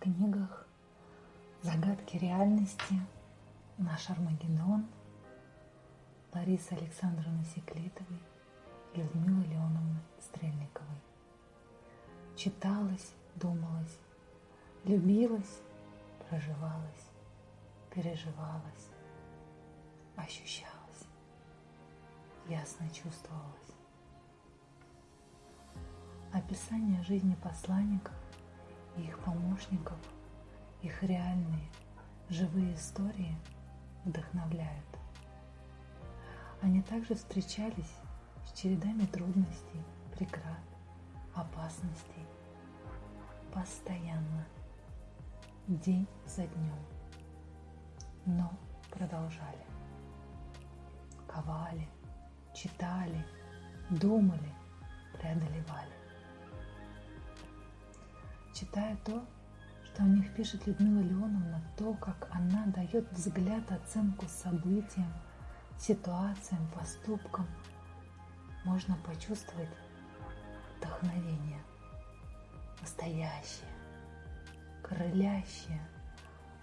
Призраки реальности, наш Армагеддон, Ларисы Александровны Секлитовой и Людмилы Леоновны Стрельниковой. Читалось, думалось, любилось, проживалось, переживалось, ощущалось, ясно чувствовалось. Описание жизни посланников и их помощников, их реальные, живые истории вдохновляют. Они также встречались с чередами трудностей, преград, опасностей. Постоянно, день за днем. Но продолжали. Ковали, читали, думали, преодолевали. Читая то, что о них пишет Людмила Леоновна, то, как она дает взгляд, оценку событиям, ситуациям, поступкам, можно почувствовать вдохновение, настоящее, крылящее,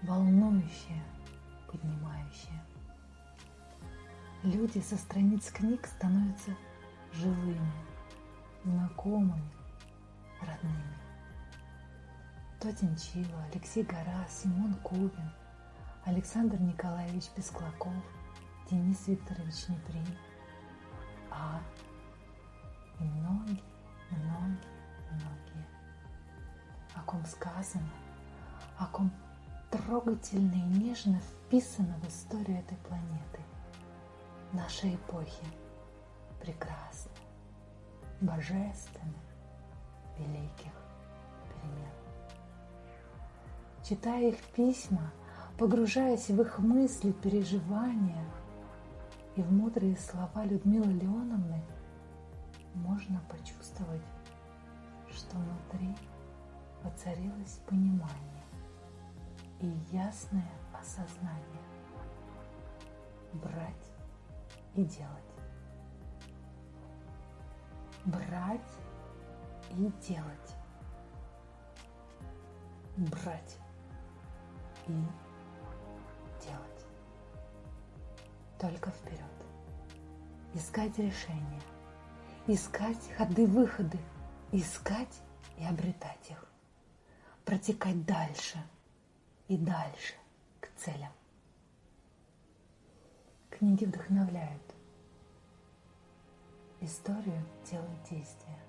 волнующее, поднимающее. Люди со страниц книг становятся живыми, знакомыми, родными. Тодинчива, Алексей Гора, Симон Кубин, Александр Николаевич Песклаков, Денис Викторович Неприн, а и многие, многие, многие, о ком сказано, о ком трогательно и нежно вписано в историю этой планеты, нашей эпохи, прекрасно, божественно, великих перемен. Читая их письма, погружаясь в их мысли, переживания и в мудрые слова Людмилы Леоновны – можно почувствовать, что внутри воцарилось понимание и ясное осознание брать и делать. Брать и делать. Брать и делать. Только вперед. Искать решения – искать ходы-выходы, искать и обретать их, протекать дальше и дальше к целям. Книги вдохновляют. Историю делают действия.